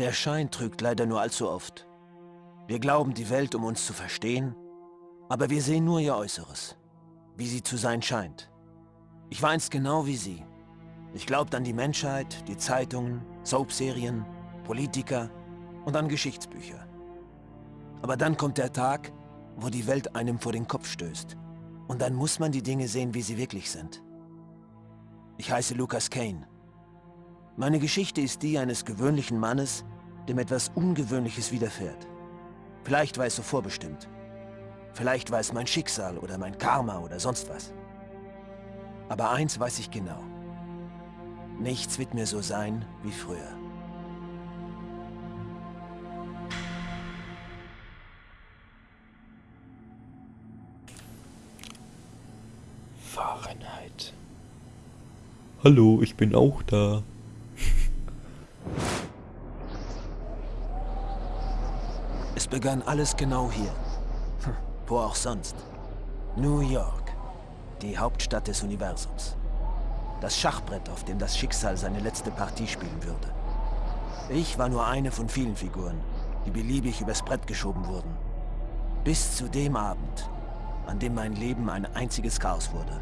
Der Schein trügt leider nur allzu oft. Wir glauben die Welt, um uns zu verstehen, aber wir sehen nur ihr Äußeres, wie sie zu sein scheint. Ich war einst genau wie Sie. Ich glaubte an die Menschheit, die Zeitungen, Soapserien, Politiker und an Geschichtsbücher. Aber dann kommt der Tag, wo die Welt einem vor den Kopf stößt. Und dann muss man die Dinge sehen, wie sie wirklich sind. Ich heiße Lucas Kane. Meine Geschichte ist die eines gewöhnlichen Mannes, dem etwas Ungewöhnliches widerfährt. Vielleicht war es so vorbestimmt. Vielleicht war es mein Schicksal oder mein Karma oder sonst was. Aber eins weiß ich genau. Nichts wird mir so sein wie früher. Fahrenheit. Hallo, ich bin auch da. Begann alles genau hier. Hm, Wo auch sonst. New York. Die Hauptstadt des Universums. Das Schachbrett, auf dem das Schicksal seine letzte Partie spielen würde. Ich war nur eine von vielen Figuren, die beliebig übers Brett geschoben wurden. Bis zu dem Abend, an dem mein Leben ein einziges Chaos wurde.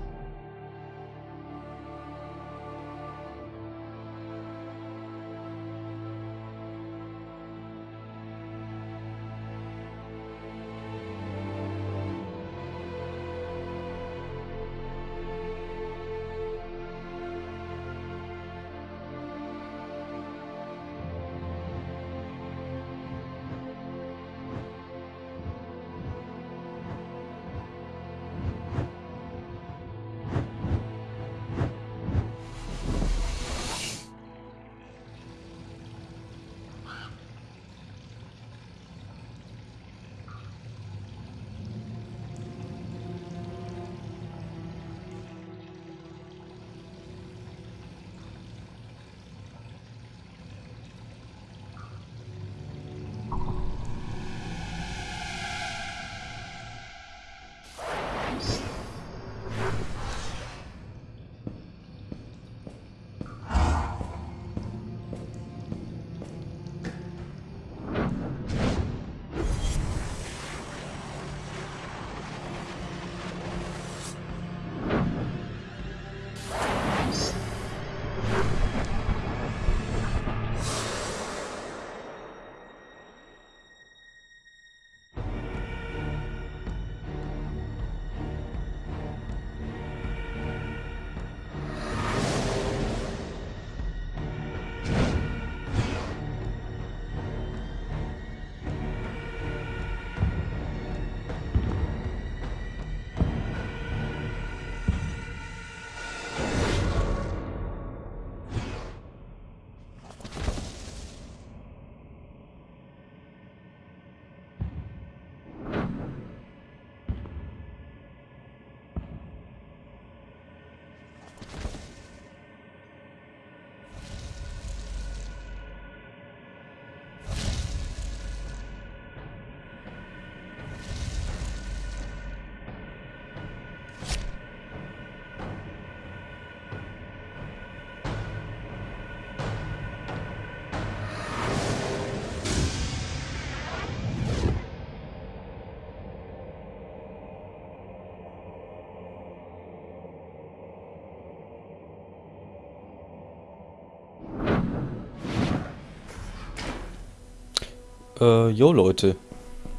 Äh, jo Leute.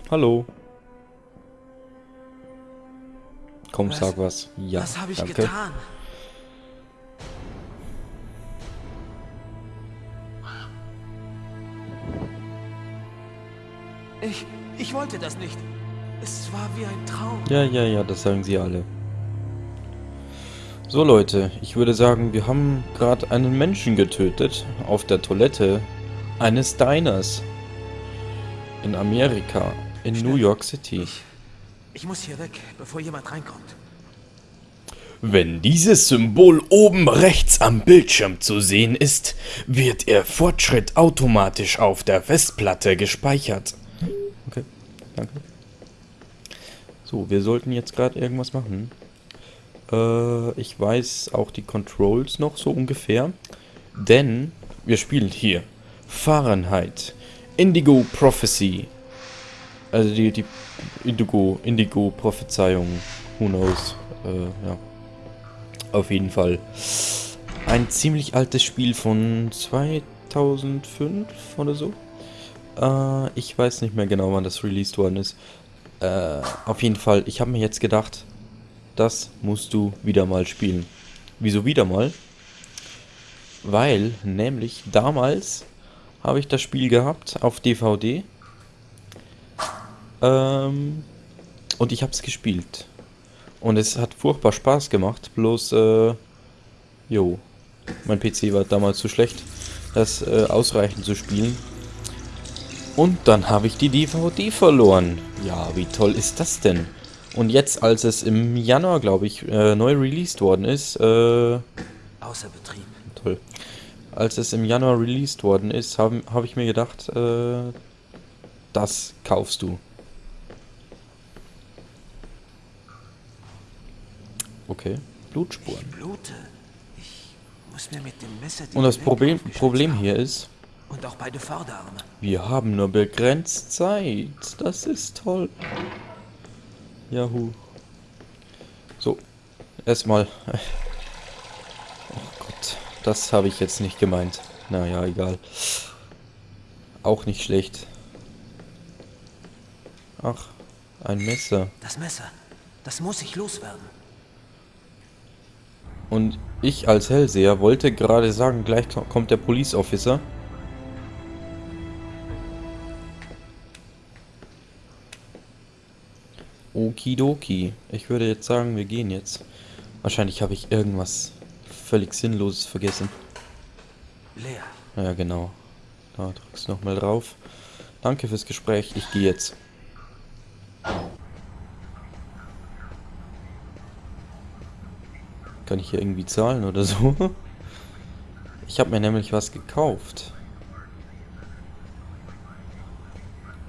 Hallo. Komm, Was- sag was. Ja, Was habe ich danke. getan? Ich, ich wollte das nicht. Es war wie ein Traum. Ja, ja, ja, das sagen sie alle. So Leute, ich würde sagen, wir haben gerade einen Menschen getötet auf der Toilette eines Diners in Amerika, in New York City. Ich muss hier weg, bevor jemand reinkommt. Wenn dieses Symbol oben rechts am Bildschirm zu sehen ist, wird Ihr Fortschritt automatisch auf der Festplatte gespeichert. Okay, danke. So, wir sollten jetzt gerade irgendwas machen. Äh, ich weiß auch die Controls noch so ungefähr. Denn wir spielen hier Fahrenheit. Indigo Prophecy. Also die, die Indigo, Indigo Prophezeiung. Who knows. Äh, ja. Auf jeden Fall. Ein ziemlich altes Spiel von 2005 oder so. Äh, ich weiß nicht mehr genau, wann das released worden ist. Äh, auf jeden Fall, ich habe mir jetzt gedacht, das musst du wieder mal spielen. Wieso wieder mal? Weil, nämlich damals habe ich das Spiel gehabt auf DVD. Ähm, und ich habe es gespielt. Und es hat furchtbar Spaß gemacht, bloß, äh, jo, mein PC war damals zu schlecht, das äh, ausreichend zu spielen. Und dann habe ich die DVD verloren. Ja, wie toll ist das denn? Und jetzt, als es im Januar, glaube ich, äh, neu released worden ist, äh... Außer Betrieb. Toll. Als es im Januar released worden ist, habe hab ich mir gedacht, äh, das kaufst du. Okay, Blutspuren. Ich blute. Ich muss mir mit dem Messer die Und das Problem, Problem hier ist, Und auch beide Vorderarme. wir haben nur begrenzt Zeit. Das ist toll. Yahoo. So, erstmal. Das habe ich jetzt nicht gemeint. Naja, egal. Auch nicht schlecht. Ach, ein Messer. Das Messer. Das muss ich loswerden. Und ich als Hellseher wollte gerade sagen, gleich ko- kommt der Police Officer. Okidoki. Ich würde jetzt sagen, wir gehen jetzt. Wahrscheinlich habe ich irgendwas völlig Sinnloses vergessen. Leer. Ja, genau. Da drückst du nochmal drauf. Danke fürs Gespräch. Ich gehe jetzt. Kann ich hier irgendwie zahlen oder so? Ich habe mir nämlich was gekauft.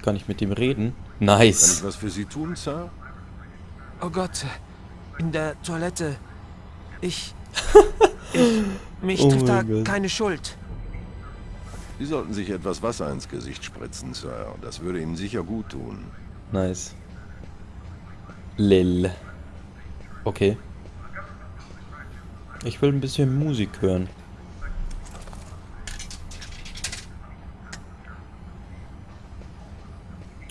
Kann ich mit dem reden? Kann Nice. ich was für Sie tun, Sir? Oh Gott. In der Toilette. Ich. Ich. Mich Oh trifft da Gott. keine Schuld. Sie sollten sich etwas Wasser ins Gesicht spritzen, Sir. Das würde Ihnen sicher gut tun. Nice. Lil. Okay. Ich will ein bisschen Musik hören.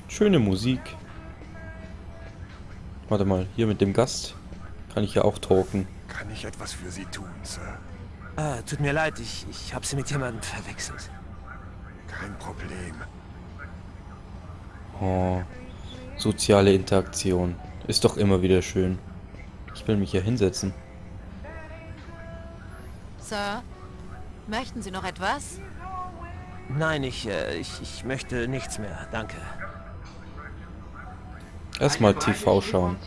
Schöne Musik. Warte mal, hier mit dem Gast kann ich ja auch talken. Kann ich etwas für Sie tun, Sir? Ah, tut mir leid, ich, ich habe sie mit jemandem verwechselt. Kein Problem. Oh, soziale Interaktion. Ist doch immer wieder schön. Ich will mich hier hinsetzen. Sir, möchten Sie noch etwas? Nein, ich, äh, ich, ich möchte nichts mehr. Danke. Erstmal TV schauen.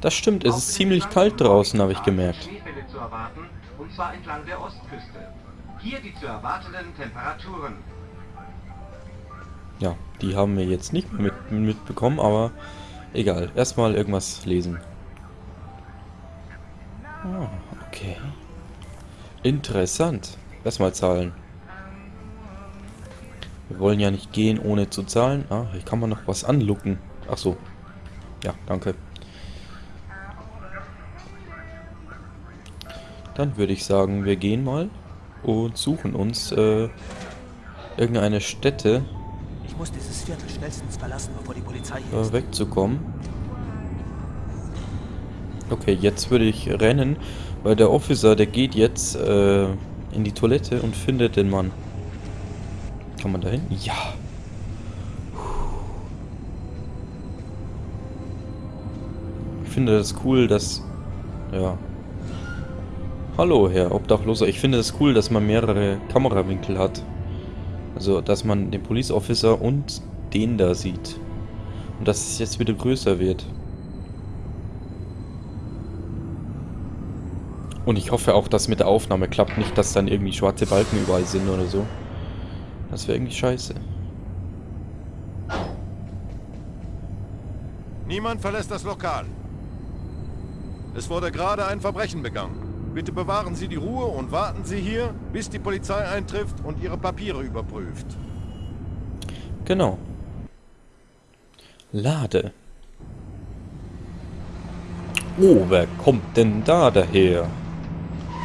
Das stimmt, es ist ziemlich kalt draußen, habe ich gemerkt. sind Schneefälle zu erwarten, und zwar entlang der Ostküste. Hier die zu erwartenden Temperaturen. Ja, die haben wir jetzt nicht mehr mit, mitbekommen, aber egal. Erstmal irgendwas lesen. Ah, okay. Interessant. Erstmal zahlen. Wir wollen ja nicht gehen, ohne zu zahlen. Ah, hier kann man noch was anlucken. Ach so. Ja, danke. Dann würde ich sagen, wir gehen mal und suchen uns äh, irgendeine Stätte, Ich muss dieses Viertel schnellstens verlassen, bevor die Polizei hier äh, ist. wegzukommen. Okay, jetzt würde ich rennen, weil der Officer, der geht jetzt äh, in die Toilette und findet den Mann. Kann man da hin? Ja. Ich finde das cool, dass... Ja. Hallo, Herr Obdachloser. Ich finde es das cool, dass man mehrere Kamerawinkel hat. Also, dass man den Police Officer und den da sieht. Und dass es jetzt wieder größer wird. Und ich hoffe auch, dass mit der Aufnahme klappt. Nicht, dass dann irgendwie schwarze Balken überall sind oder so. Das wäre irgendwie scheiße. Niemand verlässt das Lokal. Es wurde gerade ein Verbrechen begangen. Bitte bewahren Sie die Ruhe und warten Sie hier, bis die Polizei eintrifft und Ihre Papiere überprüft. Genau. Lade. Oh, wer kommt denn da daher?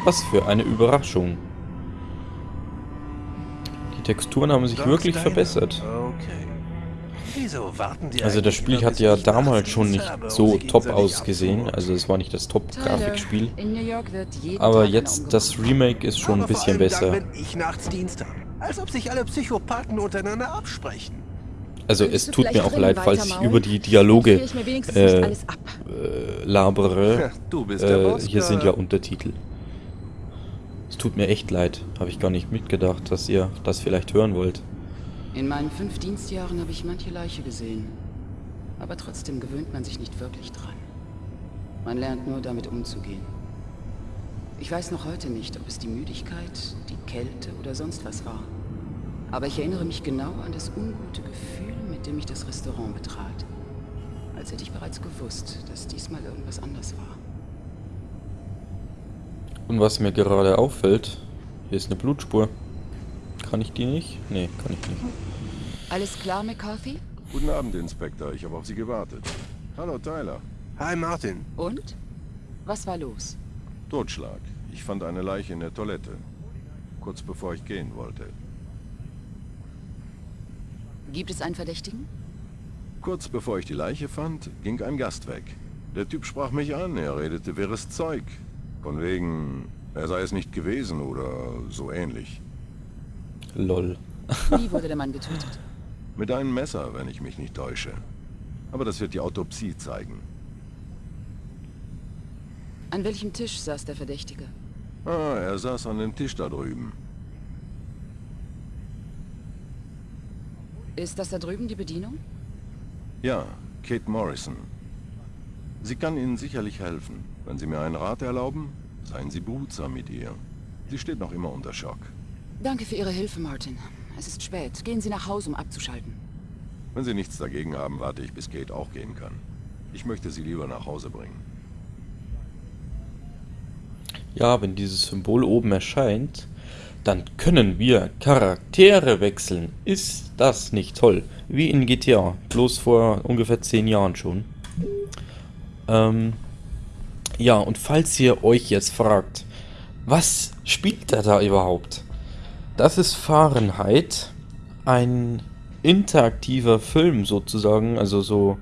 Was für eine Überraschung. Die Texturen haben sich wirklich verbessert. Also das Spiel hat ja damals schon nicht so top ausgesehen. Also es war nicht das Top-Grafikspiel. Aber jetzt das. Remake ist schon ein bisschen besser. Dann, wenn ich nachts Dienst habe. Als ob sich alle Psychopathen untereinander absprechen. Also es tut mir auch leid, falls ich über die Dialoge äh, äh, labere. Äh, hier sind ja. Untertitel. Es tut mir echt leid. Habe ich gar nicht mitgedacht, dass ihr das vielleicht hören wollt. In meinen fünf Dienstjahren habe ich manche Leiche gesehen. Aber trotzdem gewöhnt man sich nicht wirklich dran. Man lernt nur damit umzugehen. Ich weiß noch heute nicht, ob es die Müdigkeit, die Kälte oder sonst was war. Aber ich erinnere mich genau an das ungute Gefühl, mit dem ich das Restaurant betrat. Als hätte ich bereits gewusst, dass diesmal irgendwas anders war. Und was mir gerade auffällt, hier ist eine Blutspur. Kann ich die nicht? Nee, kann ich nicht. Alles klar, McCarthy? Guten Abend, Inspektor. Ich habe auf Sie gewartet. Hallo, Tyler. Hi Martin. Und? Was war los? Totschlag. Ich fand eine Leiche in der Toilette. Kurz bevor ich gehen wollte. Gibt es einen Verdächtigen? Kurz bevor ich die Leiche fand, ging ein Gast weg. Der Typ sprach mich an, er redete wirres Zeug. Von wegen, er sei es nicht gewesen oder so ähnlich. Lol. Wie wurde der Mann getötet? Mit einem Messer, wenn ich mich nicht täusche. Aber das wird die Autopsie zeigen. An welchem Tisch saß der Verdächtige? Ah, er saß an dem Tisch da drüben. Ist das da drüben die Bedienung? Ja, Kate Morrison. Sie kann Ihnen sicherlich helfen. Wenn Sie mir einen Rat erlauben, seien Sie behutsam mit ihr. Sie steht noch immer unter Schock. Danke für Ihre Hilfe, Martin. Es ist spät. Gehen Sie nach Hause, um abzuschalten. Wenn Sie nichts dagegen haben, warte ich, bis Kate auch gehen kann. Ich möchte Sie lieber nach Hause bringen. Ja, wenn dieses Symbol oben erscheint, dann können wir Charaktere wechseln. Ist das nicht toll? Wie in GTA, bloß vor ungefähr 10 Jahren schon. Ähm, ja, und falls ihr euch jetzt fragt, was spielt er da überhaupt? Das ist Fahrenheit, ein interaktiver Film sozusagen, also so,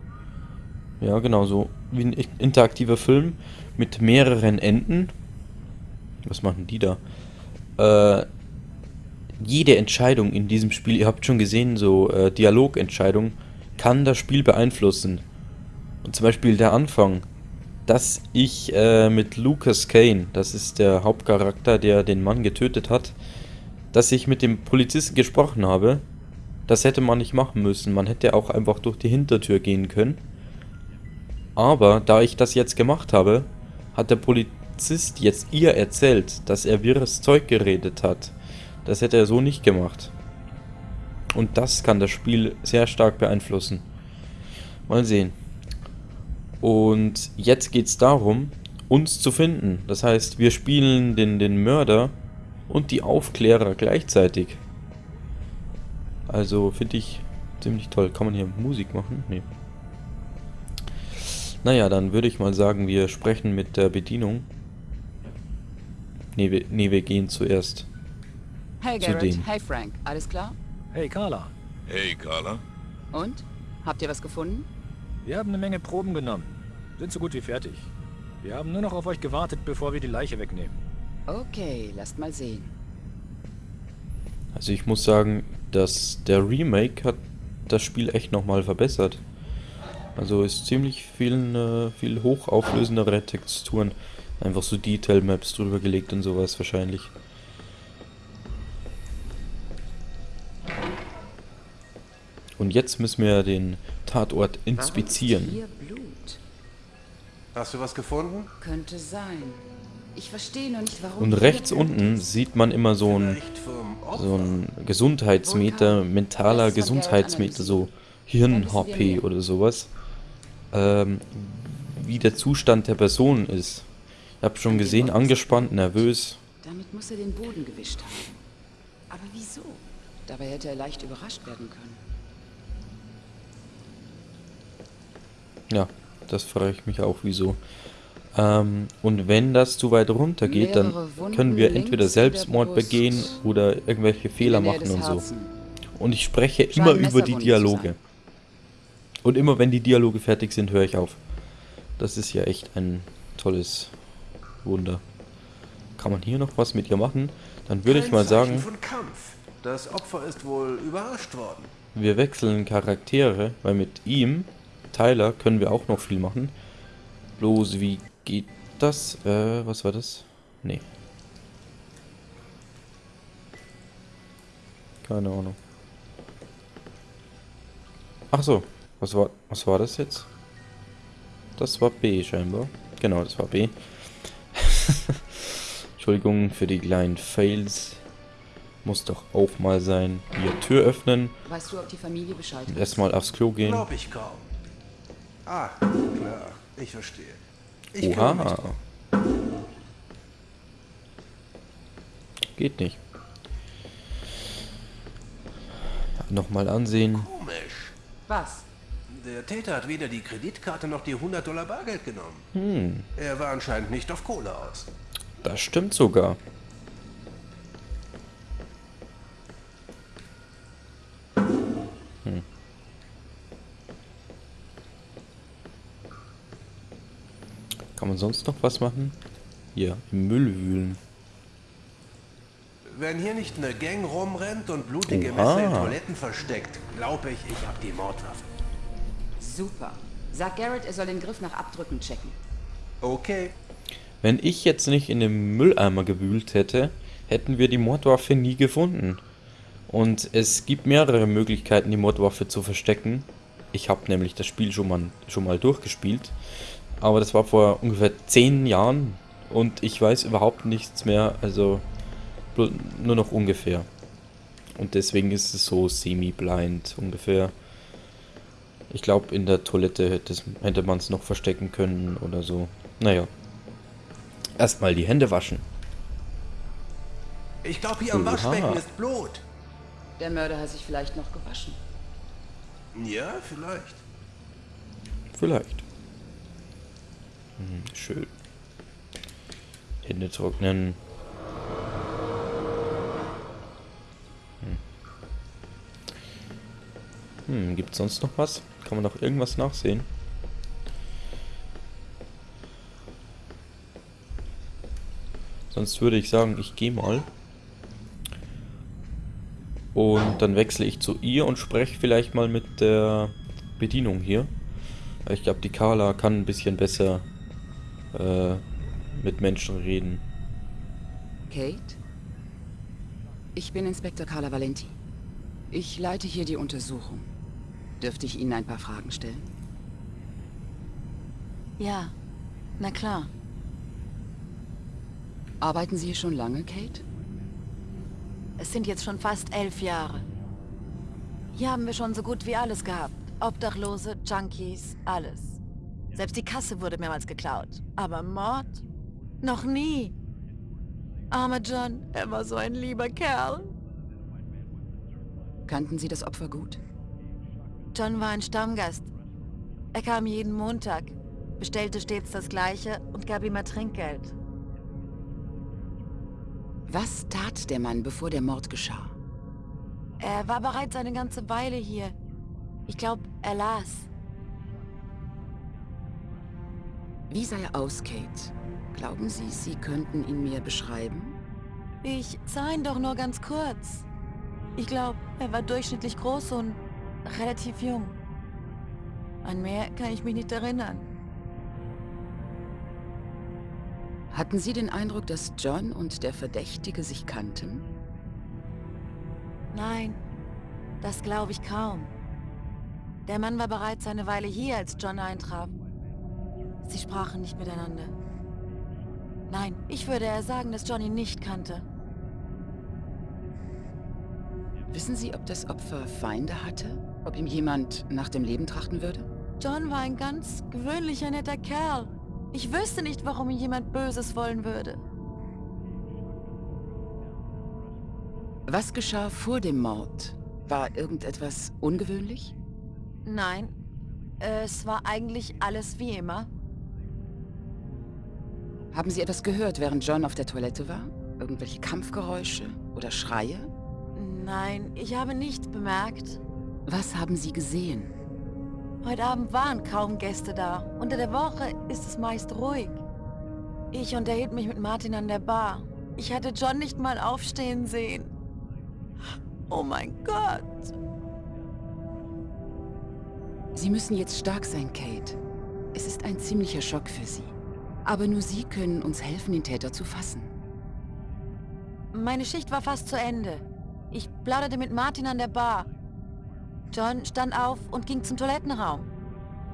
ja genau, so wie ein interaktiver Film mit mehreren Enden. Was machen die da? Äh, jede Entscheidung in diesem Spiel, ihr habt schon gesehen, so äh, Dialogentscheidung, kann das Spiel beeinflussen. Und zum Beispiel der Anfang, dass ich äh, mit Lucas Kane, das ist der Hauptcharakter, der den Mann getötet hat, dass ich mit dem Polizisten gesprochen habe, das hätte man nicht machen müssen. Man hätte auch einfach durch die Hintertür gehen können. Aber da ich das jetzt gemacht habe, hat der Polizist jetzt ihr erzählt, dass er wirres Zeug geredet hat. Das hätte er so nicht gemacht. Und das kann das Spiel sehr stark beeinflussen. Mal sehen. Und jetzt geht es darum, uns zu finden. Das heißt, wir spielen den, den Mörder und die Aufklärer gleichzeitig. Also finde ich ziemlich toll. Kann man hier Musik machen? Nee. Naja, dann würde ich mal sagen, wir sprechen mit der Bedienung. Nee, wir, nee, wir gehen zuerst. Hey Zu Garrett, dem. hey Frank, alles klar? Hey Carla, Hey, Carla. Und? Habt ihr was gefunden? Wir haben eine Menge Proben genommen. Sind so gut wie fertig. Wir haben nur noch auf euch gewartet, bevor wir die Leiche wegnehmen. Okay, lasst mal sehen. Also ich muss sagen, dass der Remake hat das Spiel echt nochmal verbessert. Also ist ziemlich viel, äh, viel hochauflösendere Texturen. Einfach so Detail Maps drüber gelegt und sowas wahrscheinlich. Und jetzt müssen wir den Tatort inspizieren. Hier Blut. Hast du was gefunden? Könnte sein. Ich verstehe nur nicht, warum. Und rechts unten sieht man immer so ein, so ein Gesundheitsmeter, mentaler Gesundheitsmeter, so Hirn-HP oder sowas. Ähm, wie der Zustand der Person ist. Ich hab schon gesehen, angespannt, nervös. Damit muss er den Boden gewischt haben. Aber wieso? Dabei hätte er leicht überrascht werden können. Ja, das frage ich mich auch, wieso. Ähm, und wenn das zu weit runter geht, dann Wunden können wir entweder Selbstmord begehen oder irgendwelche Fehler machen und so. Und ich spreche immer über die Dialoge. Und immer wenn die Dialoge fertig sind, höre ich auf. Das ist ja echt ein tolles Wunder. Kann man hier noch was mit ihr machen? Dann würde ich mal Zeichen sagen. Das Opfer ist wohl überrascht worden. wir wechseln Charaktere, weil mit ihm, Tyler, können wir auch noch viel machen. Bloß, wie geht das? Äh, was war das? Nee. Keine Ahnung. Ach so, was war, was war das jetzt? Das war B scheinbar. Genau, das war B. Entschuldigung für die kleinen Fails. Muss doch auch mal sein. Hier, Tür öffnen. Weißt du, ob die Familie Bescheid erstmal aufs Klo gehen. Glaub ich kaum. Ah, klar. Ich verstehe. Ich Oha. drum. Geht nicht. Nochmal ansehen. Komisch. Was? Der Täter hat weder die Kreditkarte noch die 100 Dollar Bargeld genommen. Hm, Er war anscheinend nicht auf Kohle aus. das stimmt sogar. Sonst noch was machen? Hier, im Müll wühlen. Wenn hier nicht eine Gang rumrennt und blutige Oha. Messer in Toiletten versteckt, glaube ich, ich habe die Mordwaffe. Super. Sag Garrett, er soll den Griff nach Abdrücken checken. Okay. Wenn ich jetzt nicht in dem Mülleimer gewühlt hätte, hätten wir die Mordwaffe nie gefunden. Und es gibt mehrere Möglichkeiten, die Mordwaffe zu verstecken. Ich habe nämlich das Spiel schon mal, schon mal durchgespielt. Aber das war vor ungefähr 10 Jahren und ich weiß überhaupt nichts mehr, also nur noch ungefähr. Und deswegen ist es so semi-blind ungefähr. Ich glaube, in der Toilette hätte, hätte man es noch verstecken können oder so. Naja. Erstmal die Hände waschen. Ich glaube, hier am Oha. Waschbecken ist Blut. Der Mörder hat sich vielleicht noch gewaschen. Ja, vielleicht. Vielleicht. Schön. Hände trocknen. Hm. Hm, gibt's sonst noch was? Kann man noch irgendwas nachsehen? Sonst würde ich sagen, ich gehe mal. Und dann wechsle ich zu ihr und spreche vielleicht mal mit der Bedienung hier. Ich glaube, die Carla kann ein bisschen besser äh, mit Menschen reden. Kate? Ich bin Inspektor Carla Valenti. Ich leite hier die Untersuchung. Dürfte ich Ihnen ein paar Fragen stellen? Ja, na klar. Arbeiten Sie hier schon lange, Kate? Es sind jetzt schon fast elf Jahre. Hier haben wir schon so gut wie alles gehabt. Obdachlose, Junkies, alles. Selbst die Kasse wurde mehrmals geklaut. Aber Mord? Noch nie. Armer John, er war so ein lieber Kerl. Kannten Sie das Opfer gut? John war ein Stammgast. Er kam jeden Montag, bestellte stets das Gleiche und gab ihm mal Trinkgeld. Was tat der Mann, bevor der Mord geschah? Er war bereits eine ganze Weile hier. Ich glaube, er las. Wie sah er aus, Kate? Glauben Sie, Sie könnten ihn mir beschreiben? Ich sah ihn doch nur ganz kurz. Ich glaube, er war durchschnittlich groß und relativ jung. An mehr kann ich mich nicht erinnern. Hatten Sie den Eindruck, dass John und der Verdächtige sich kannten? Nein, das glaube ich kaum. Der Mann war bereits eine Weile hier, als John eintraf. Sie sprachen nicht miteinander. Nein, ich würde eher sagen, dass John ihn nicht kannte. Wissen Sie, ob das Opfer Feinde hatte? Ob ihm jemand nach dem Leben trachten würde? John war ein ganz gewöhnlicher, netter Kerl. Ich wüsste nicht, warum mir jemand Böses wollen würde. Was geschah vor dem Mord? War irgendetwas ungewöhnlich? Nein, es war eigentlich alles wie immer. Haben Sie etwas gehört, während John auf der Toilette war? Irgendwelche Kampfgeräusche oder Schreie? Nein, ich habe nichts bemerkt. Was haben Sie gesehen? Heute Abend waren kaum Gäste da. Unter der Woche ist es meist ruhig. Ich unterhielt mich mit Martin an der Bar. Ich hatte John nicht mal aufstehen sehen. Oh mein Gott. Sie müssen jetzt stark sein, Kate. Es ist ein ziemlicher Schock für Sie. Aber nur Sie können uns helfen, den Täter zu fassen. Meine Schicht war fast zu Ende. Ich plauderte mit Martin an der Bar. John stand auf und ging zum Toilettenraum.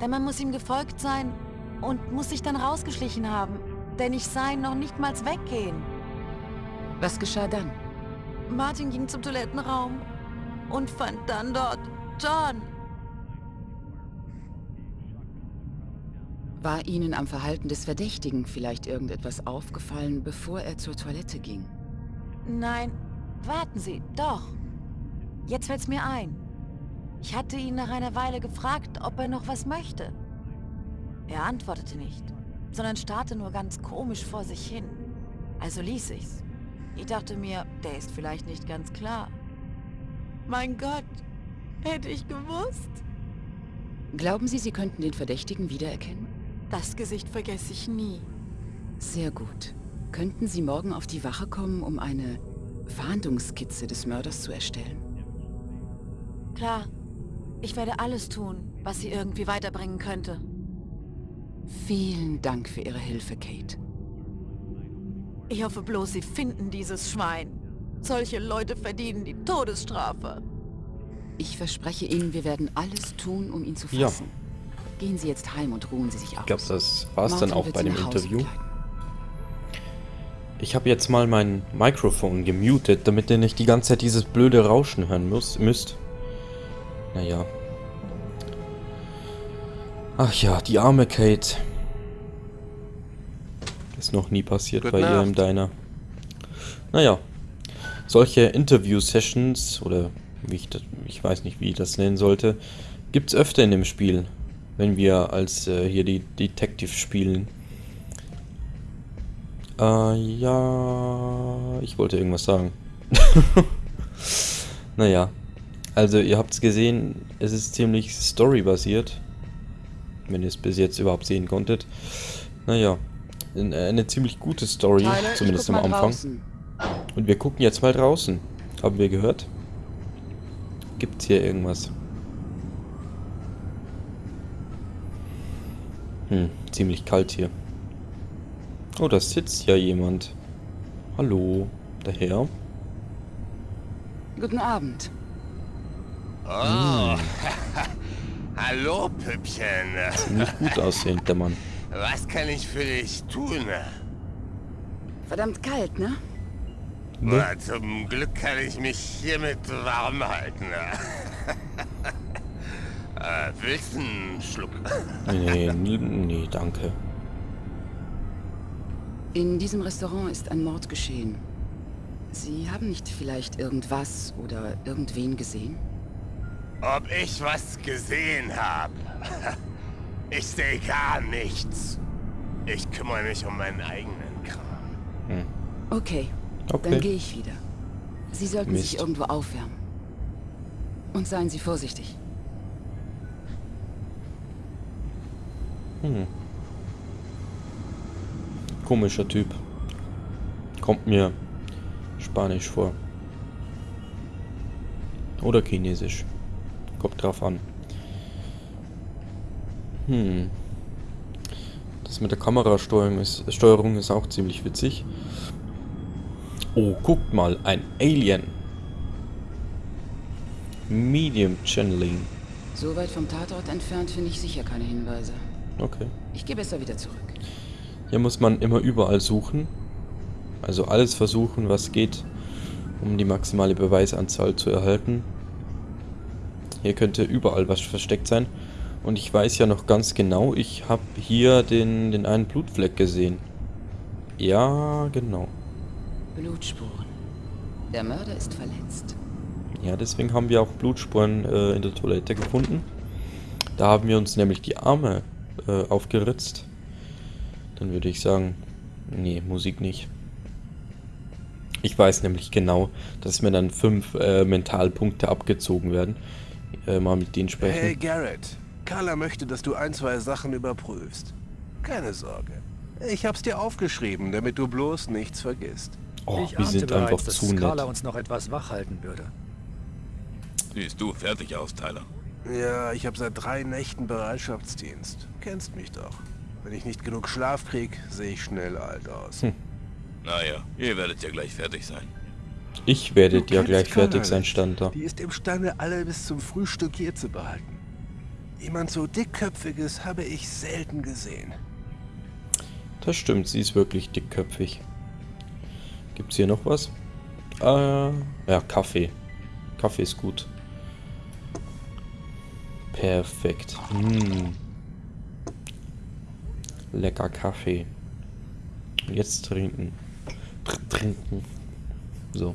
Der Mann muss ihm gefolgt sein und muss sich dann rausgeschlichen haben, denn ich sah ihn noch nicht mal weggehen. Was geschah dann? Martin ging zum Toilettenraum und fand dann dort John. War Ihnen am Verhalten des Verdächtigen vielleicht irgendetwas aufgefallen, bevor er zur Toilette ging? Nein, warten Sie, doch. Jetzt fällt's mir ein. Ich hatte ihn nach einer Weile gefragt, ob er noch was möchte. Er antwortete nicht, sondern starrte nur ganz komisch vor sich hin. Also ließ ich's. Ich dachte mir, der ist vielleicht nicht ganz klar. Mein Gott, hätte ich gewusst. Glauben Sie, Sie könnten den Verdächtigen wiedererkennen? Das Gesicht vergesse ich nie. Sehr gut. Könnten Sie morgen auf die Wache kommen, um eine Fahndungskizze des Mörders zu erstellen? Klar. Ich werde alles tun, was sie irgendwie weiterbringen könnte. Vielen Dank für Ihre Hilfe, Kate. Ich hoffe bloß, Sie finden dieses Schwein. Solche Leute verdienen die Todesstrafe. Ich verspreche Ihnen, wir werden alles tun, um ihn zu Ja. Gehen Sie jetzt heim und ruhen Sie sich aus. Ich glaube, das war es dann auch bei dem Interview. Ich habe jetzt mal mein Mikrofon gemutet, damit ihr nicht die ganze Zeit dieses blöde Rauschen hören muss, müsst. Naja. Ach ja, die arme Kate. Ist noch nie passiert Gute bei ihr im Nacht. Diner. Naja. Solche Interview-Sessions, oder wie ich das, ich weiß nicht, wie ich das nennen sollte, gibt's öfter in dem Spiel. Wenn wir als äh, hier die Detective spielen. Äh, ja, ich wollte irgendwas sagen. naja, also ihr habt es gesehen, es ist ziemlich storybasiert. Wenn ihr es bis jetzt überhaupt sehen konntet. Naja, äh, eine ziemlich gute Story, Tyler, zumindest am Anfang. draußen. Und wir gucken jetzt mal draußen. Haben wir gehört? Gibt's hier irgendwas? Hm, ziemlich kalt hier. Oh, da sitzt ja jemand. Hallo, der Herr. Guten Abend. Oh. Hallo, Püppchen. Ziemlich gut aussehend, der Mann. Was kann ich für dich tun? Verdammt kalt, ne? Na, zum Glück kann ich mich hiermit warm halten. äh, willst du einen Schluck? Nee, nee, nee, danke. In diesem Restaurant ist ein Mord geschehen. Sie haben nicht vielleicht irgendwas oder irgendwen gesehen? Ob ich was gesehen habe? Ich sehe gar nichts. Ich kümmere mich um meinen eigenen Kram. Okay, Okay. dann gehe ich wieder. Sie sollten Mist. sich irgendwo aufwärmen. Und seien Sie vorsichtig. Hm. Komischer Typ. Kommt mir spanisch vor. Oder chinesisch. Kommt drauf an. Hm. Das mit der Kamerasteuerung ist, Steuerung ist auch ziemlich witzig. Oh, guckt mal, ein Alien. Medium Channeling. So weit vom Tatort entfernt finde ich sicher keine Hinweise. Okay. Ich gehe besser wieder zurück. Hier muss man immer überall suchen. Also alles versuchen, was geht, um die maximale Beweisanzahl zu erhalten. Hier könnte überall was versteckt sein. Und ich weiß ja noch ganz genau, ich habe hier den, den einen Blutfleck gesehen. Ja, genau. Blutspuren. Der Mörder ist verletzt. Ja, deswegen haben wir auch Blutspuren äh, in der Toilette gefunden. Da haben wir uns nämlich die Arme äh, aufgeritzt. Dann würde ich sagen, nee, Musik nicht. Ich weiß nämlich genau, dass mir dann fünf äh, Mentalpunkte abgezogen werden. Äh, mal mit denen sprechen. Hey Garrett, Carla möchte, dass du ein, zwei Sachen überprüfst. Keine Sorge. Ich hab's dir aufgeschrieben, damit du bloß nichts vergisst. Oh, ich wir sind bereits, einfach dass zu nett. Carla uns noch etwas wach halten würde. Siehst du fertig aus, Tyler. Ja, ich habe seit drei Nächten Bereitschaftsdienst. Kennst mich doch. Wenn ich nicht genug Schlaf krieg, sehe ich schnell alt aus. Hm. Naja, ihr werdet ja gleich fertig sein. Ich werde ja gleich fertig sein, stand da. Die ist imstande, alle bis zum Frühstück hier zu behalten. Jemand so dickköpfiges habe ich selten gesehen. Das stimmt, sie ist wirklich dickköpfig. Gibt's hier noch was? Äh, ja, Kaffee. Kaffee ist gut. Perfekt. Mm. Lecker Kaffee. Jetzt trinken. Tr trinken. So.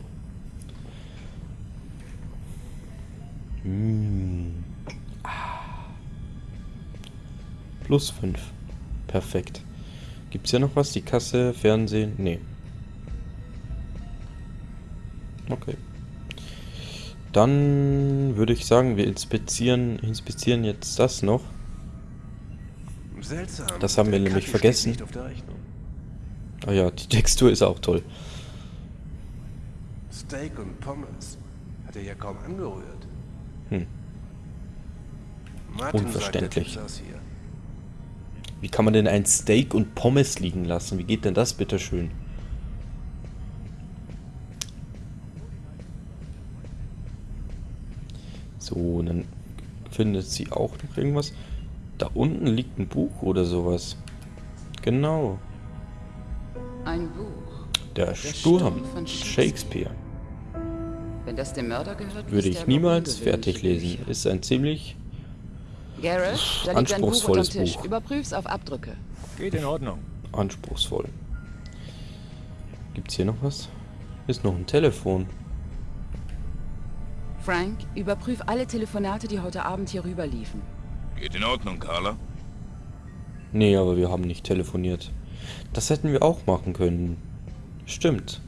Mm. Ah. Plus 5. Perfekt. Gibt's hier noch was? Die Kasse, Fernsehen? Nee. Okay. Dann würde ich sagen, wir inspizieren, inspizieren jetzt das noch. Seltsam. Das haben wir nämlich Kaffee vergessen. Ah ja, die Textur ist auch toll. Steak und Pommes. Hat er ja kaum angerührt. Hm. Martin Unverständlich. Sagt. Wie kann man denn ein Steak und Pommes liegen lassen? Wie geht denn das bitte So, und dann findet sie auch noch irgendwas. Da unten liegt ein Buch oder sowas. Genau. Ein Buch. Der, Sturm Sturm von Shakespeare. Wenn das dem Mörder gehört, Würde ich niemals fertig lesen. Bücher. Ist ein ziemlich Garrett, da liegt ein Buch unterm Tisch. Buch. Überprüf's auf Abdrücke. Geht in Ordnung. anspruchsvoll. Gibt's hier noch was? Ist noch ein Telefon. Frank, überprüf alle Telefonate, die heute Abend hier rüber liefen. Geht in Ordnung, Carla. Nee, aber wir haben nicht telefoniert. Das hätten wir auch machen können. Stimmt.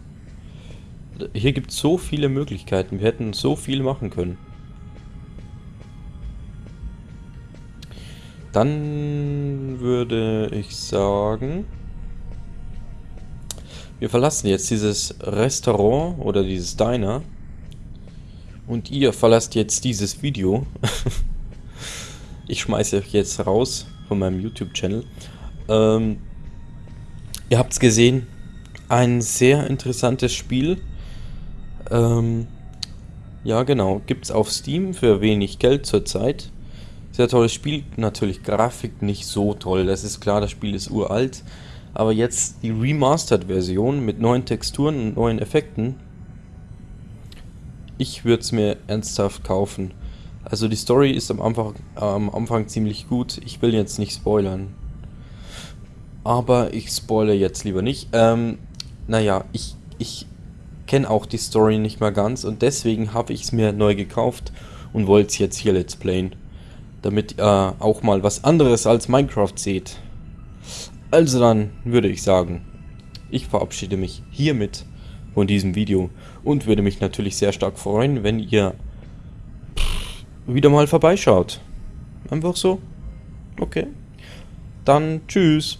Hier gibt es so viele Möglichkeiten. Wir hätten so viel machen können. Dann würde ich sagen, wir verlassen jetzt dieses Restaurant oder dieses Diner. Und ihr verlasst jetzt dieses Video. ich schmeiße euch jetzt raus von meinem YouTube-Channel. Ähm, ihr habt es gesehen, ein sehr interessantes Spiel. Ähm, ja, genau, gibt es auf Steam für wenig Geld zurzeit. Sehr tolles Spiel, natürlich Grafik nicht so toll, das ist klar, das Spiel ist uralt. Aber jetzt die Remastered-Version mit neuen Texturen und neuen Effekten. Ich würde es mir ernsthaft kaufen. Also die Story ist am Anfang, am Anfang ziemlich gut. Ich will jetzt nicht spoilern. Aber ich spoilere jetzt lieber nicht. Ähm, naja, ich, ich kenne auch die Story nicht mehr ganz und deswegen habe ich es mir neu gekauft und wollte es jetzt hier Let's Playen. Damit ihr auch mal was anderes als Minecraft seht. Also dann würde ich sagen, ich verabschiede mich hiermit von diesem Video und würde mich natürlich sehr stark freuen, wenn ihr wieder mal vorbeischaut. Einfach so. Okay. Dann tschüss.